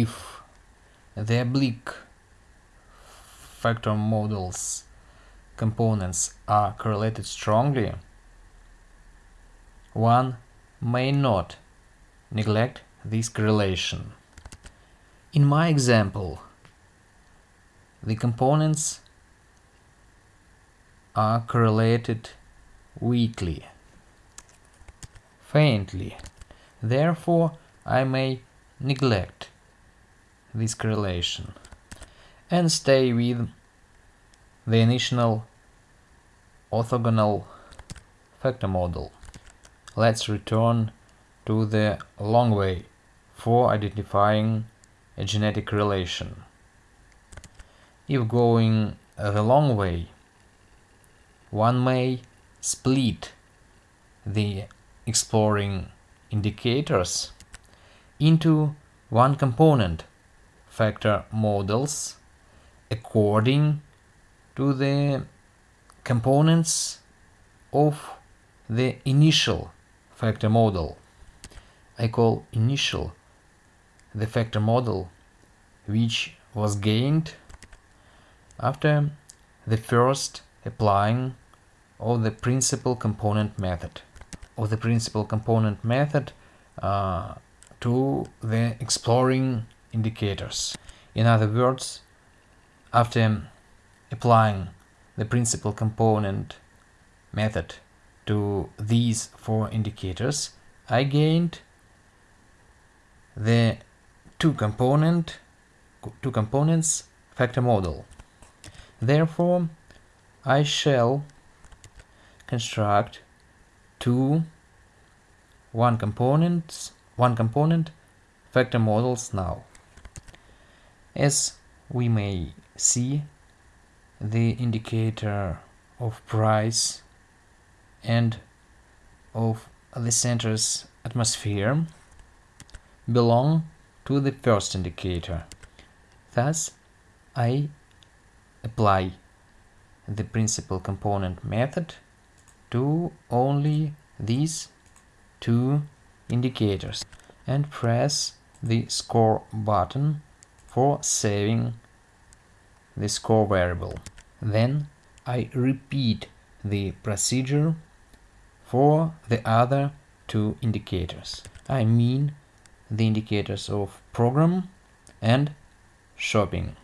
if the oblique factor models components are correlated strongly, one may not neglect this correlation. In my example, the components are correlated weakly, faintly. Therefore, I may neglect this correlation and stay with the initial orthogonal factor model. Let's return to the long way for identifying a genetic relation. If going the long way, one may split the exploring indicators into one component factor models according to the components of the initial factor model. I call initial the factor model which was gained after the first applying of the principal component method of the principal component method uh, to the exploring indicators. In other words, after applying the principal component method to these four indicators, I gained the two component two components factor model. Therefore, I shall construct two one components one component factor models now. As we may see, the indicator of price and of the center's atmosphere belong to the first indicator. Thus, I apply the principal component method to only these two indicators and press the score button for saving the score variable. Then I repeat the procedure for the other two indicators. I mean the indicators of program and shopping.